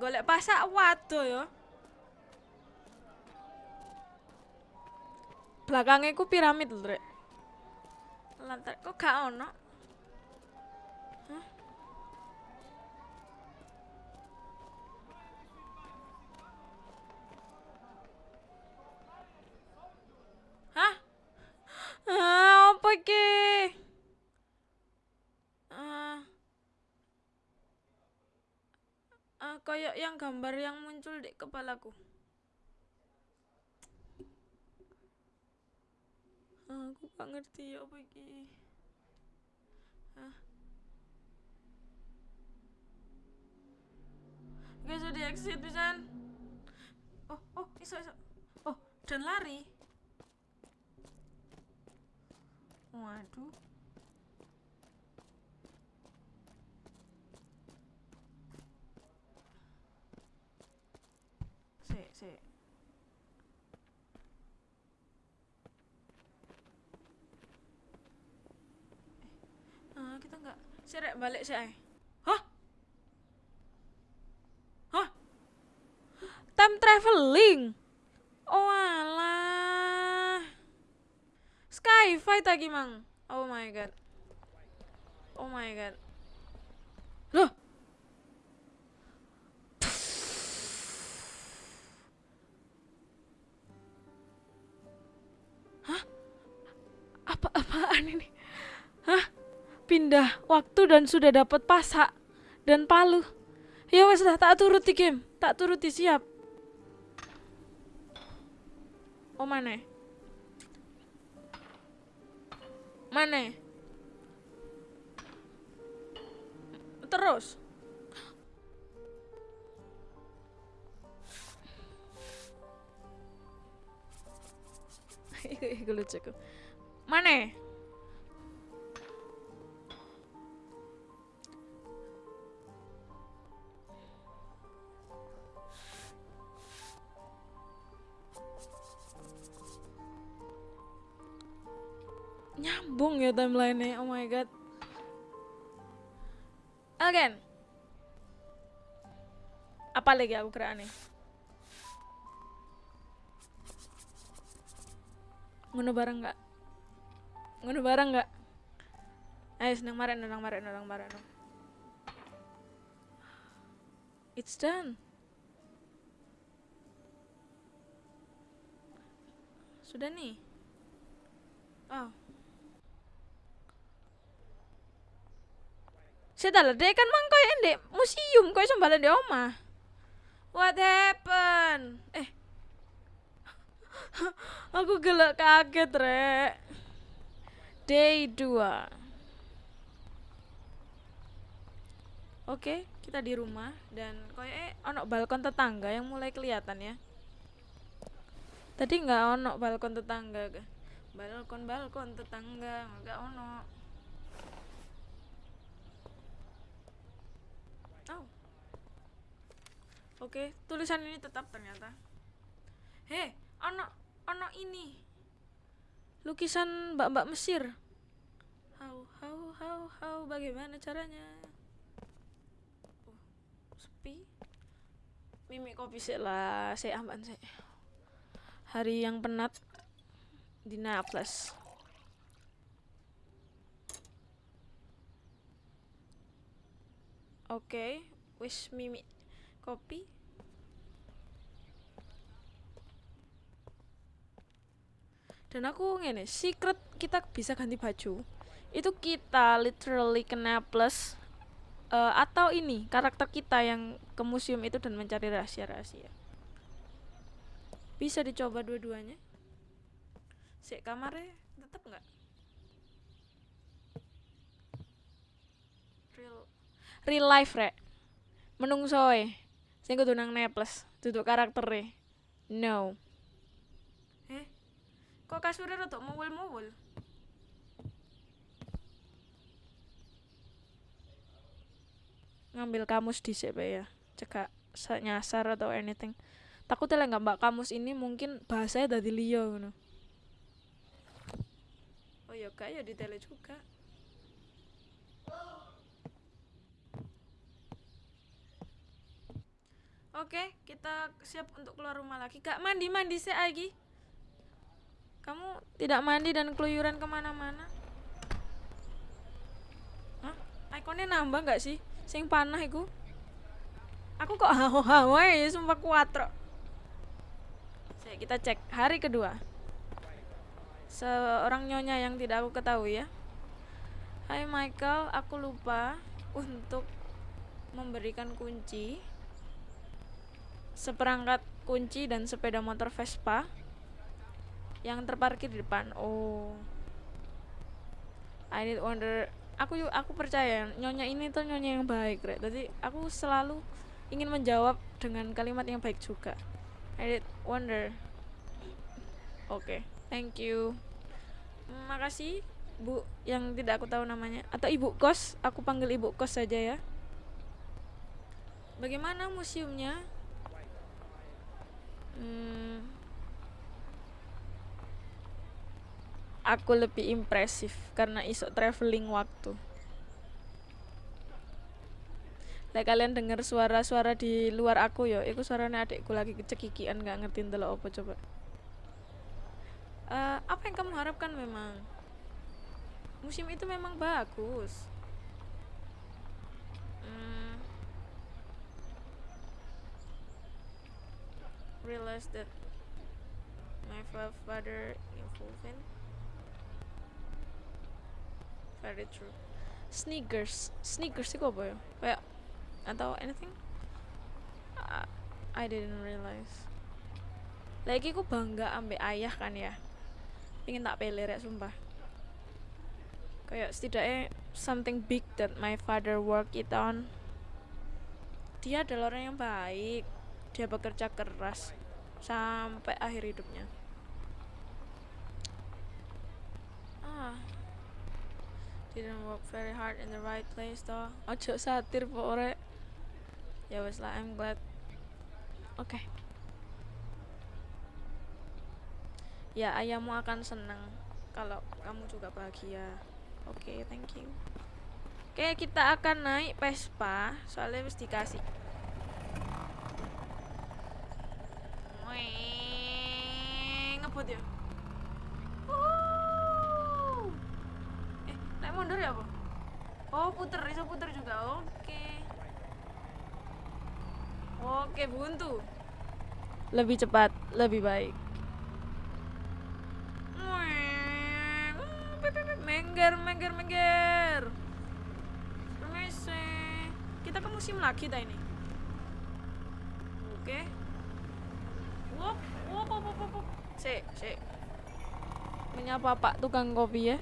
golek pasak waduh ya belakangnya ku piramid lho lantar kok gak ono Hah? Ah? Ah. Ah, kayak yang gambar yang muncul di kepalaku. Aku gak ngerti ya apa iki. Hah? Sudah di exit pisan. Oh, oh, iso iso. Oh, dan lari. Waduh. Sik, sik. Ah, kita enggak. Sirek balik ay. Hah? Hah? Time traveling. Oh alah. Skyfi tadi mang. Oh my god. Oh my god. Loh. Pindah waktu dan sudah dapat pasak dan palu. Ya wes dah tak turuti game, tak turuti siap. Oh mana? Mana? Terus. Iku iku lucu. Mana? Nyambung ya timeline-nya. Oh my god. Again. Apa lagi aku kira aneh? Ngono bareng nggak? Ngono bareng nggak? Ayo senang marah, nang marah, nang marah. It's done. Sudah nih. Oh. Saya lah, dek kan mang koyo ndek museum koyo sembalan di omah. What happened? Eh. Aku gelak kaget, Rek. Day 2. Oke, kita di rumah dan koyoknya ono balkon tetangga yang mulai kelihatan ya. Tadi nggak ono balkon tetangga, balkon balkon tetangga nggak ono. Oh. Oke, tulisan ini tetap ternyata. Heh, ono ono ini. Lukisan mbak-mbak Mesir. How how how how bagaimana caranya? Oh, sepi. Mimik kopi sih lah, saya aman sih. Hari yang penat di Naples. Oke, wis mimik kopi. Dan aku ngene, secret kita bisa ganti baju. Itu kita literally kena plus eh, atau ini karakter kita yang ke museum itu dan mencari rahasia-rahasia. Bisa dicoba dua-duanya. Si kamarnya tetap nggak? Real real life rek. Menungsoe. Sing kudu nang Neples, duduk karaktere. No. Eh, kok kasurnya rada muwul-muwul? Ngambil kamus di ya, cekak sa- nyasar atau anything. Takutnya lah nggak mbak kamus ini mungkin bahasanya dari liyo ngono. Oh ya kak ya di tele juga. Oke, kita siap untuk keluar rumah lagi. Kak mandi mandi sih lagi. Kamu tidak mandi dan keluyuran ke mana-mana? Hah? Ikonnya nambah nggak sih? Sing panah iku? Aku kok hawa-hawa ya, sumpah kuatro. Saya kita cek hari kedua. Seorang nyonya yang tidak aku ketahui ya. Hai Michael, aku lupa untuk memberikan kunci seperangkat kunci dan sepeda motor Vespa yang terparkir di depan. Oh. I need wonder aku aku percaya nyonya ini tuh nyonya yang baik, Rek. Jadi aku selalu ingin menjawab dengan kalimat yang baik juga. I did wonder. Oke, thank you. Makasih Bu yang tidak aku tahu namanya atau Ibu Kos, aku panggil Ibu Kos saja ya. Bagaimana museumnya? Hmm, aku lebih impresif karena iso traveling waktu. Lah kalian dengar suara-suara di luar aku yo, itu suaranya adikku lagi kecekikian nggak ngerti ndelok apa coba. Eh, apa yang kamu harapkan memang? Musim itu memang bagus. Hmm, realize that my fa- father involved very true. Sneakers. Sneakers itu apa ya? Kayak atau anything? Ah, I didn't realize. Lagi aku bangga ambek ayah kan ya? Ingin tak pele rek sumpah. Kayak setidaknya something big that my father work it on. Dia adalah orang yang baik. Dia bekerja keras sampai akhir hidupnya. Ah. Didn't work very hard in the right place though ojo satir pokoknya. Ya wes lah I'm glad. Oke. Ya ayahmu akan senang kalau kamu juga bahagia. Oke thank you. Oke kita akan naik Vespa soalnya mesti dikasih Weng, ngebut ya Wuh. eh naik mundur ya apa oh puter bisa puter juga. Oke. Oke buntu. Lebih cepat lebih baik. Pip. mengger mengger mengger. Permisi. Kita ke musim lagi ta ini. Oke. Wop, sik. Menyapa Pak tukang kopi ya.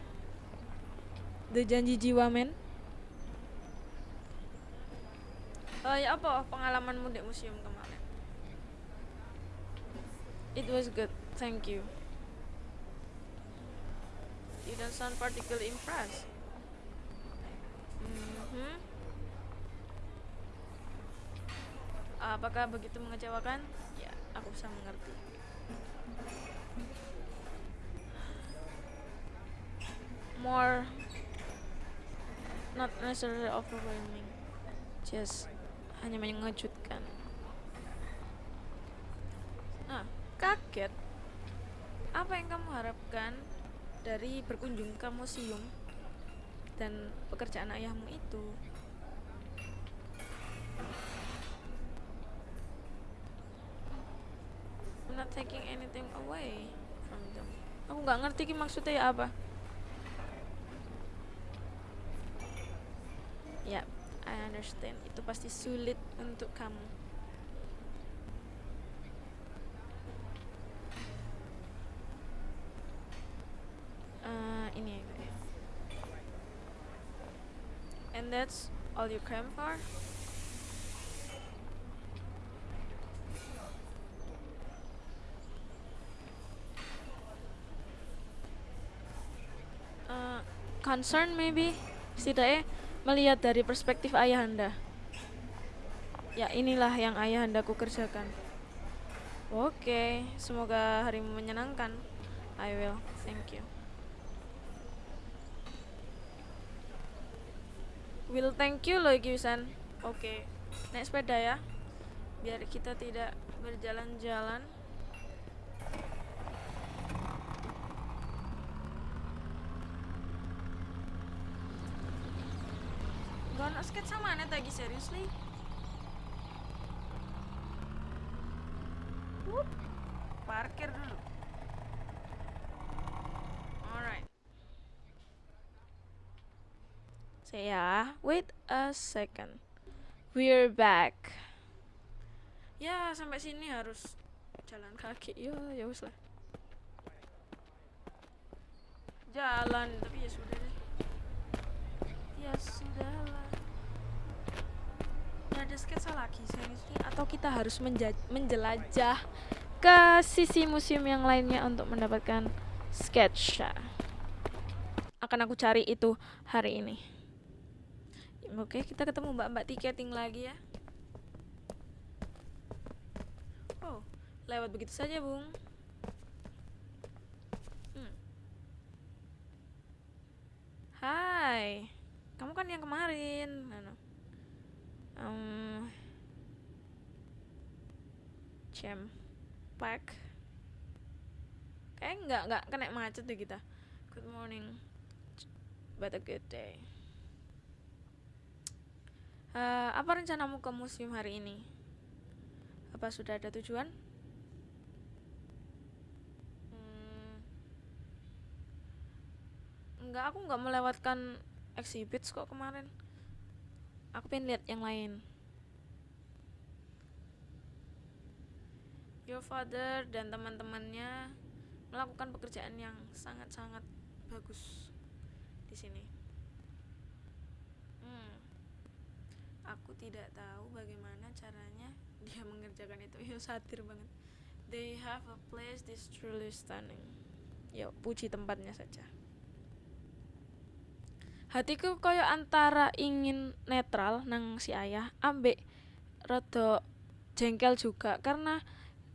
The janji jiwa men. Oh ya apa pengalamanmu di museum kemarin? It was good, thank you. You don't sound particularly impressed. Mhm. Apakah begitu mengecewakan? Ya, aku bisa mengerti. More not necessarily overwhelming. Just hanya mengejutkan. Nah, kaget. Apa yang kamu harapkan dari berkunjung ke museum dan pekerjaan ayahmu itu? I'm not taking anything away from them. Aku nggak ngerti maksudnya ya apa. Understand. Itu pasti sulit untuk kamu. Eh, ini. And that's all you came for? Eh, concern maybe setidaknya melihat dari perspektif ayahanda. Ya inilah yang ayahandaku kerjakan. Oke, semoga harimu menyenangkan. I will, thank you. Will thank you loh Gyusan. Oke, naik sepeda ya. Biar kita tidak berjalan-jalan. Gak ono sketsa mana tadi seriously? Wup, parkir dulu. Alright. Say ya, wait a second. We're back. Ya sampai sini harus jalan kaki. Ya ya wis lah. Jalan tapi ya sudah deh. Ya sudahlah. Ada sketsa lagi seriously atau kita harus menjelajah ke sisi museum yang lainnya untuk mendapatkan sketsa. Akan aku cari itu hari ini. Oke, kita ketemu mbak-mbak tiketing lagi ya. Oh, lewat begitu saja, Bung. Hmm. Hai, kamu kan yang kemarin. Anu. Um, jam. Kayak nggak nggak kena macet deh kita. Good morning, but a good day. Eh, apa rencanamu ke museum hari ini? Apa sudah ada tujuan? Hmm, enggak, aku nggak melewatkan exhibits kok kemarin. Aku pengen lihat yang lain. Your father dan teman-temannya melakukan pekerjaan yang sangat-sangat bagus di sini. Hmm. Aku tidak tahu bagaimana caranya dia mengerjakan itu. Ya satir banget. They have a place this truly stunning. Ya puji tempatnya saja. Hatiku koyo antara ingin netral nang si ayah, ambek rada jengkel juga karena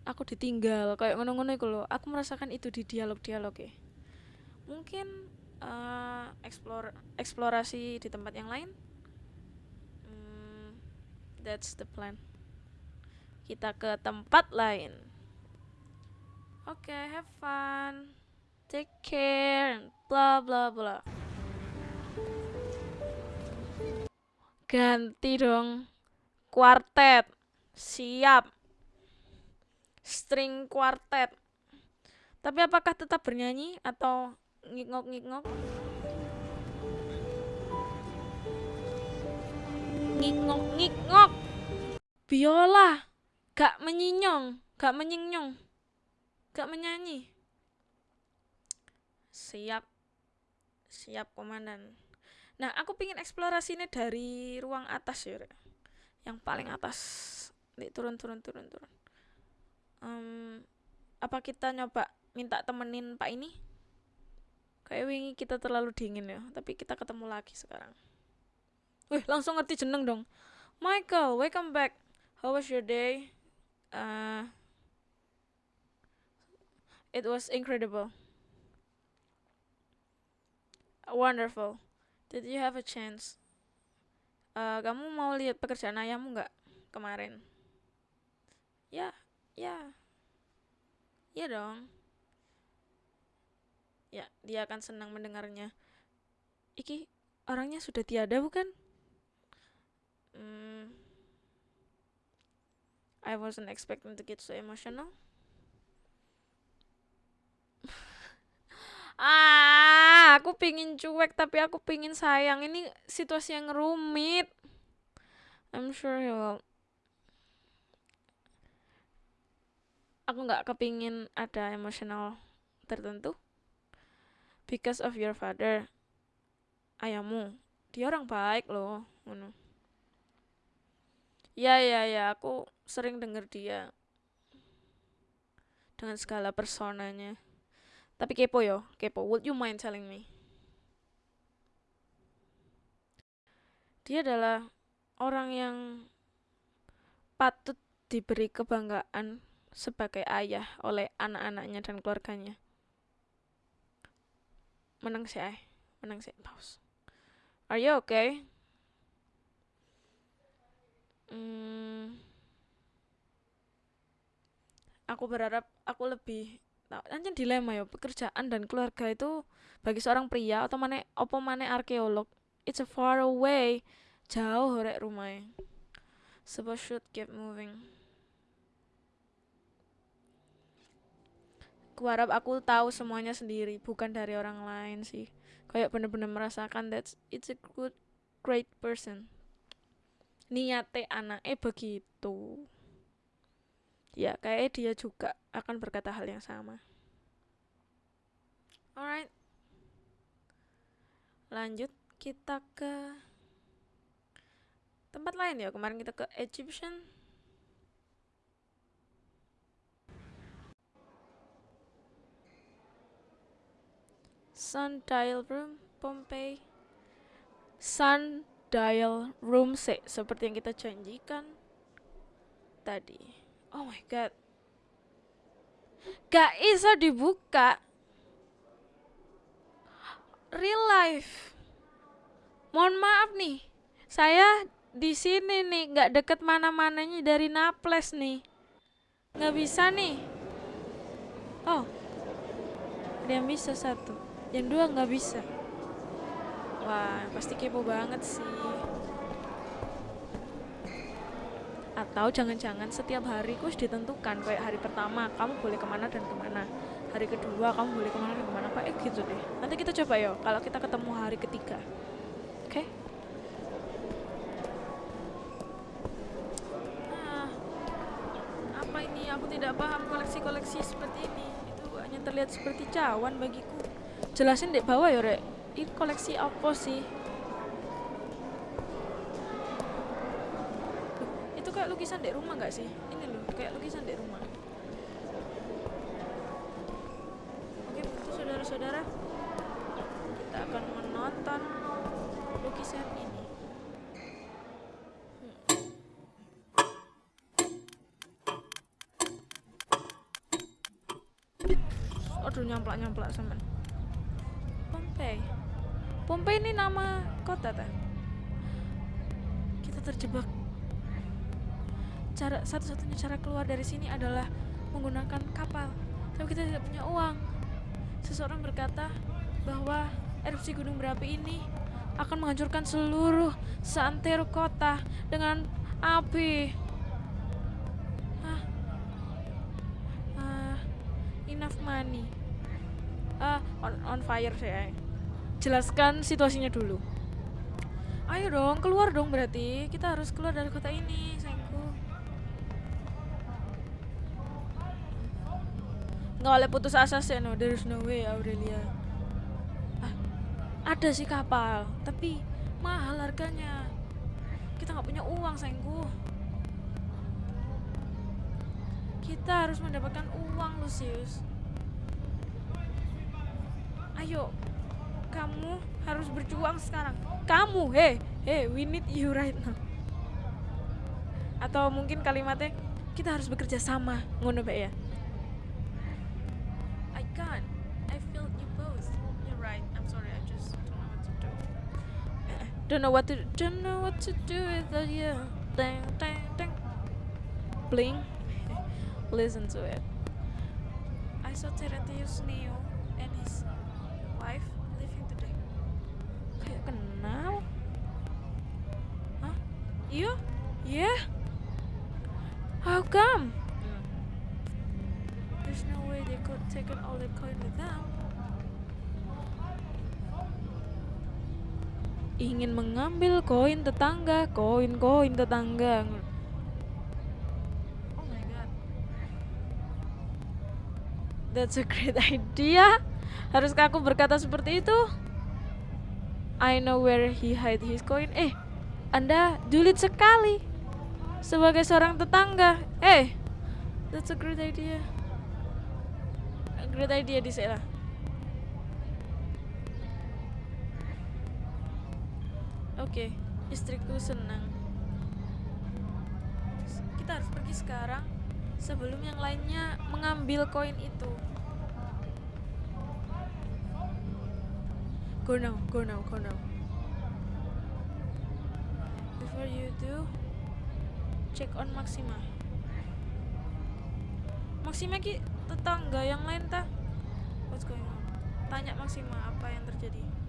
aku ditinggal kayak ngono-ngono iku lho. Aku merasakan itu di dialog-dialog ya. Mungkin eh, explore eksplorasi di tempat yang lain Hmm, that's the plan. Kita ke tempat lain. Oke, have fun. Take care bla bla bla. Ganti dong. Kuartet. Siap. String kuartet. Tapi apakah tetap bernyanyi atau ngikngok-ngikngok? Ngikngok-ngikngok. Biola. Gak menyinyong, gak menyinyong. Gak menyanyi. Siap. Siap, komandan. Nah, aku pingin eksplorasinya dari ruang atas ya, Rek. Yang paling atas. Nih, turun, turun, turun, turun. Em, apa kita nyoba minta temenin Pak ini? Kayak wingi kita terlalu dingin ya, tapi kita ketemu lagi sekarang. Wih, langsung ngerti jeneng dong. Michael, welcome back. How was your day? Uh, it was incredible. Wonderful. Did you have a chance? Uh, kamu mau lihat pekerjaan ayahmu nggak kemarin? Ya, ya. Ya dong. Ya, dia akan senang mendengarnya. Iki orangnya sudah tiada bukan? Hmm, I wasn't expecting to get so emotional. Ah, aku pingin cuek tapi aku pingin sayang. Ini situasi yang rumit. I'm sure he will. Aku nggak kepingin ada emosional tertentu. Because of your father. Ayahmu. Dia orang baik loh. Ngono. Ya ya ya, aku sering denger dia dengan segala personanya. Tapi kepo yo, kepo. Would you mind telling me? Dia adalah orang yang patut diberi kebanggaan sebagai ayah oleh anak-anaknya dan keluarganya. Menang sih, ay. menang sih. Pause. Are you okay? Hmm, aku berharap aku lebih Anjir dilema ya, pekerjaan dan keluarga itu bagi seorang pria atau mana opo mana arkeolog. It's a far away, jauh rek rumahnya. Sebab should keep moving. Kuharap aku tahu semuanya sendiri, bukan dari orang lain sih. Kayak bener-bener merasakan that it's a good, great person niate anaknya begitu ya kayak dia juga akan berkata hal yang sama. Alright. Lanjut kita ke tempat lain ya. Kemarin kita ke Egyptian. Sundial Room Pompeii. Sun dial room C seperti yang kita janjikan tadi. Oh my god. Gak bisa dibuka. Real life. Mohon maaf nih. Saya di sini nih, nggak deket mana-mananya dari Naples nih. Nggak bisa nih. Oh. Ada yang bisa satu. Yang dua nggak bisa. Wah, pasti kepo banget sih. Atau jangan-jangan setiap hari kus ditentukan kayak hari pertama kamu boleh ke mana dan ke mana. Hari kedua kamu boleh ke mana dan ke mana. Kayak gitu deh. Nanti kita coba ya kalau kita ketemu hari ketiga. Oke? Okay? Nah, apa ini? Aku tidak paham koleksi-koleksi seperti ini. Itu hanya terlihat seperti cawan bagiku. Jelasin dek bawah ya, Rek ini koleksi apa sih? Loh, itu kayak lukisan di rumah gak sih? Ini loh, kayak lukisan di rumah. Oke, begitu saudara-saudara, kita akan menonton lukisan ini. Hmm. Aduh, nyamplak-nyamplak sama Pompeii. Pompeii ini nama kota ta? Kita terjebak. Cara satu-satunya cara keluar dari sini adalah menggunakan kapal. Tapi kita tidak punya uang. Seseorang berkata bahwa erupsi gunung berapi ini akan menghancurkan seluruh seantero kota dengan api. Ah, enough money. Ah, on, on fire saya jelaskan situasinya dulu ayo dong keluar dong berarti kita harus keluar dari kota ini sayangku nggak boleh putus asa sih no there's no way Aurelia. Ada sih kapal tapi mahal harganya. Kita nggak punya uang sayangku. Kita harus mendapatkan uang Lucius. Ayo kamu harus berjuang sekarang. Kamu hei hei we need you right now. Atau mungkin kalimatnya kita harus bekerja sama ngono ya don't know what to don't know what to do without you dang dang dang bling listen to it I saw Terentius Neo and his wife leaving today kayak kenal Hah? Iya? Yeah? How come? Hmm. There's no way they could take all the coin with them. Ingin mengambil koin tetangga, koin-koin tetangga. Oh my god. That's a great idea. Haruskah aku berkata seperti itu? I know where he hide his coin. Eh, Anda julid sekali sebagai seorang tetangga. Eh, that's a great idea. A great idea di sana. Oke, istriku senang. Kita harus pergi sekarang sebelum yang lainnya mengambil koin itu. Go now, go now, go now. Before you do, check on Maxima. Maxima ki tetangga yang lain ta? What's going on? Tanya Maxima apa yang terjadi.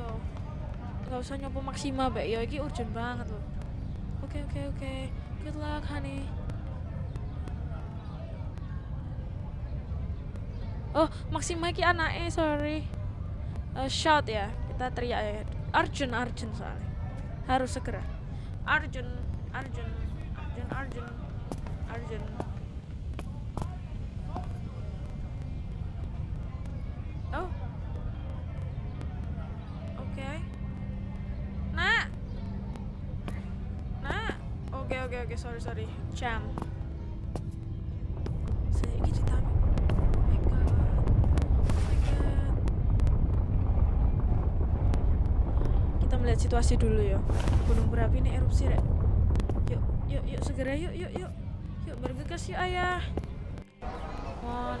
I should really go. Gak usah nyopo Maxima, Mbak. Ya iki urgent banget loh. Oke, oke, oke. Good luck, honey. Oh, Maxima ki anaknya, sorry. Eh, shout ya, kita teriak ya. Arjun, Arjun soalnya. Harus segera. Arjun, Arjun, Arjun, Arjun, Arjun. Situasi dulu ya. Gunung berapi ini erupsi, Rek. Yuk, yuk, yuk segera yuk, yuk, yuk. Yuk bergegas yuk, Ayah. Come on.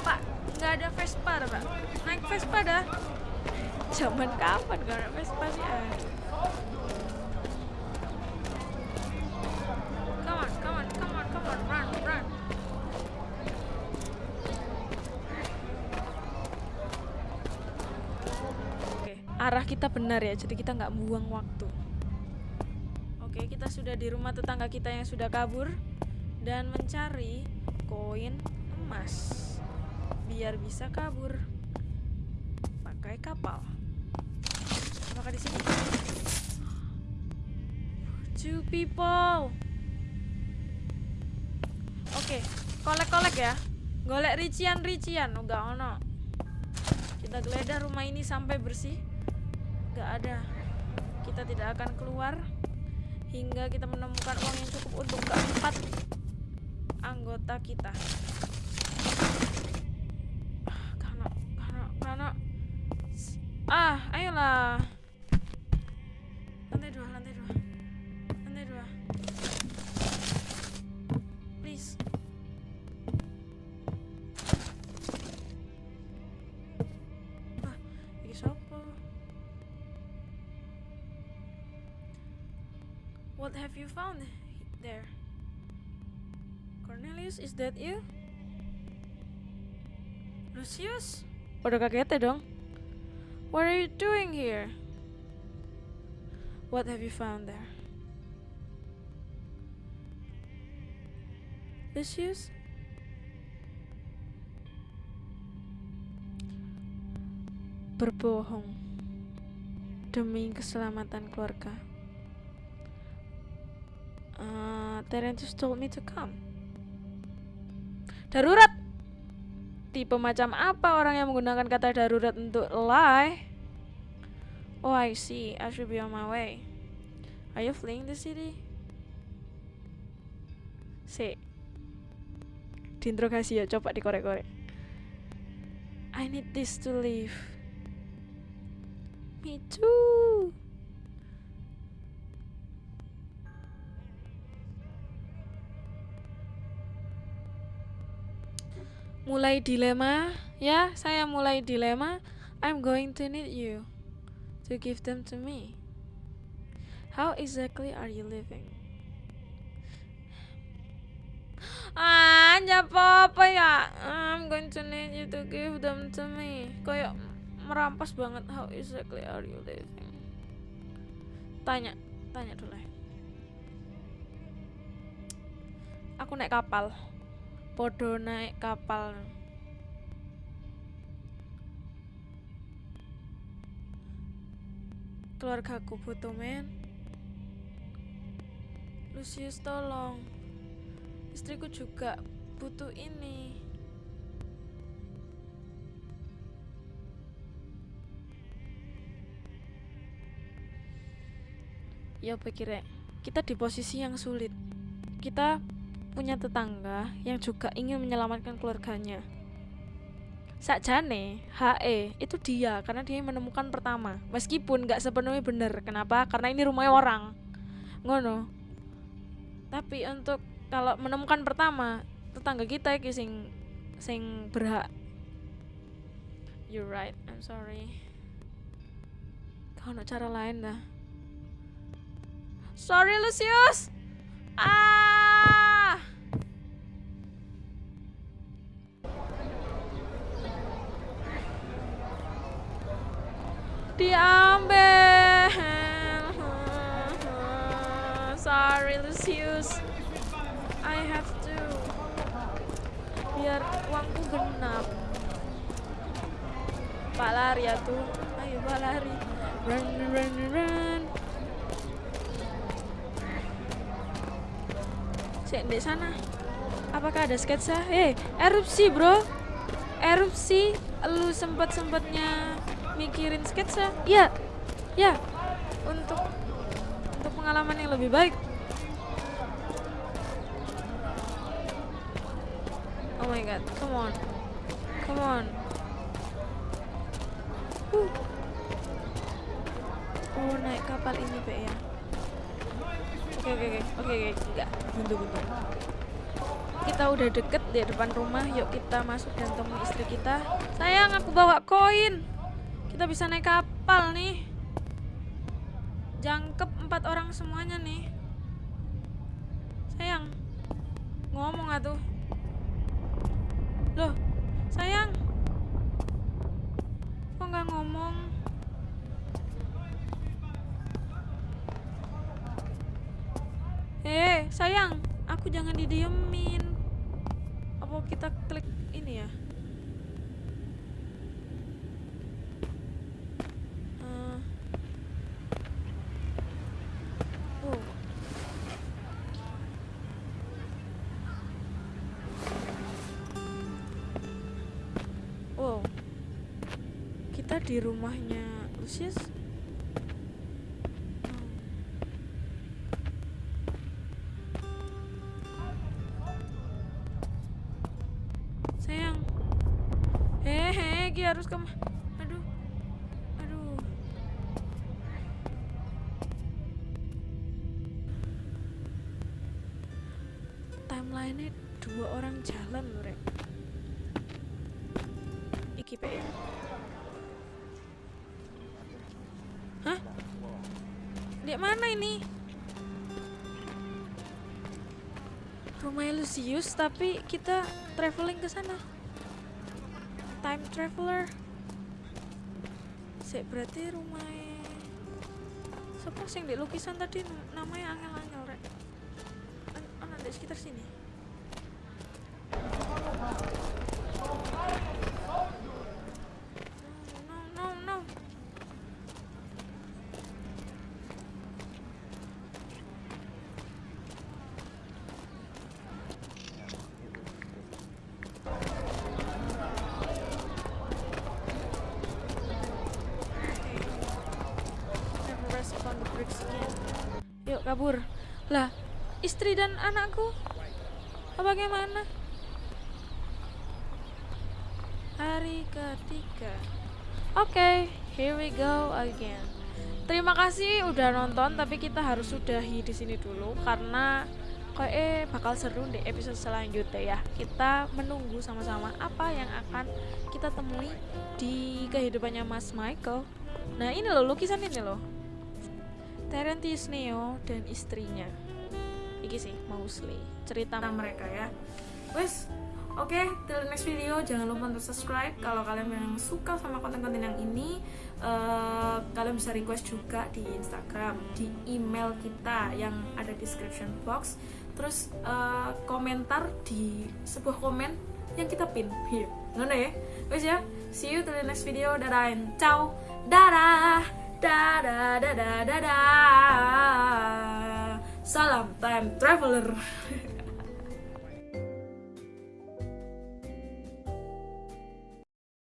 Pak, nggak ada Vespa Pak. Naik Vespa dah. Zaman kapan gak ada Vespa sih? Ah. Kita benar ya, jadi kita nggak buang waktu. Oke, kita sudah di rumah tetangga kita yang sudah kabur dan mencari koin emas biar bisa kabur pakai kapal. Apakah di sini? Two people. Oke, kolek-kolek ya. Golek rician-rician, oh gak ono. Kita geledah rumah ini sampai bersih. Gak ada. Kita tidak akan keluar hingga kita menemukan uang yang cukup untuk keempat anggota kita. Found there? Cornelius, is that you? Lucius? Pada kaget dong. What are you doing here? What have you found there? Lucius? Berbohong demi keselamatan keluarga. Uh, Terentius told me to come. Darurat. Tipe macam apa orang yang menggunakan kata darurat untuk lie? Oh, I see. I should be on my way. Are you fleeing the city? Si. Diinterogasi ya, coba dikorek-korek. I need this to live. Me too. Mulai dilema, ya, saya mulai dilema. I'm going to need you to give them to me. How exactly are you living? Ah, apa ya? I'm going to need you to give them to me. Kayak merampas banget. How exactly are you living? Tanya, tanya dulu. Aku naik kapal. Podo naik kapal. Keluargaku butuh men. Lucius tolong. Istriku juga butuh ini. Ya pikirnya, kita di posisi yang sulit. Kita punya tetangga yang juga ingin menyelamatkan keluarganya. Sakjane, HE itu dia karena dia menemukan pertama. Meskipun nggak sepenuhnya benar. Kenapa? Karena ini rumahnya orang. Ngono. Tapi untuk kalau menemukan pertama, tetangga kita iki sing sing berhak. You're right. I'm sorry. Kau cara lain dah. Sorry Lucius. Ah. Diambil. Sorry Lucius. I have to. Biar uangku genap. Pak lari ya tuh. Ayo Pak lari. Run run run. Cek di sana. Apakah ada sketsa? Eh, erupsi, Bro. Erupsi. Lu sempat-sempatnya mikirin sketsa? Iya. Ya. Untuk untuk pengalaman yang lebih baik. Oh my god, come on. Come on. Uh. Oh, naik kapal ini, Be ya. Oke, oke, oke. Oke, oke. Enggak, buntu-buntu. Kita udah deket di depan rumah. Yuk kita masuk dan temui istri kita. Sayang, aku bawa koin. Kita bisa naik kapal nih. Jangkep empat orang semuanya nih. Sayang, ngomong atuh. Loh, sayang. Kok nggak ngomong? Eh, sayang, aku jangan didiemin. Apa kita di rumahnya Lucius. Sayang. Hehe, Ki harus ke Aduh. Aduh. Timeline-nya dua orang jalan loh, Rek. Iki pe. Di mana ini? Rumah Lucius tapi kita traveling ke sana. Time traveler. Sik berarti rumah Siapa sing di lukisan tadi namanya angel-angel rek. An- Ana di sekitar sini. No, no, no. Kabur. Lah, istri dan anakku? Bagaimana? Hari ketiga. Oke, here we go again. Terima kasih udah nonton, tapi kita harus sudahi di sini dulu karena kayak eh bakal seru di episode selanjutnya ya. Kita menunggu sama-sama apa yang akan kita temui di kehidupannya Mas Michael. Nah ini loh lukisan ini loh. Terentius Neo dan istrinya. Iki sih mostly. Cerita mereka ya. Wes, Oke, till the next video. Jangan lupa untuk subscribe. Kalau kalian memang suka sama konten-konten yang ini eh, kalian bisa request juga di Instagram di email kita yang ada di description box. Terus eh, komentar di sebuah komen yang kita pin. Here ngono ya. Wes ya see you till next video. Dadah ciao. Dadah dadah dadah dadah salam time traveler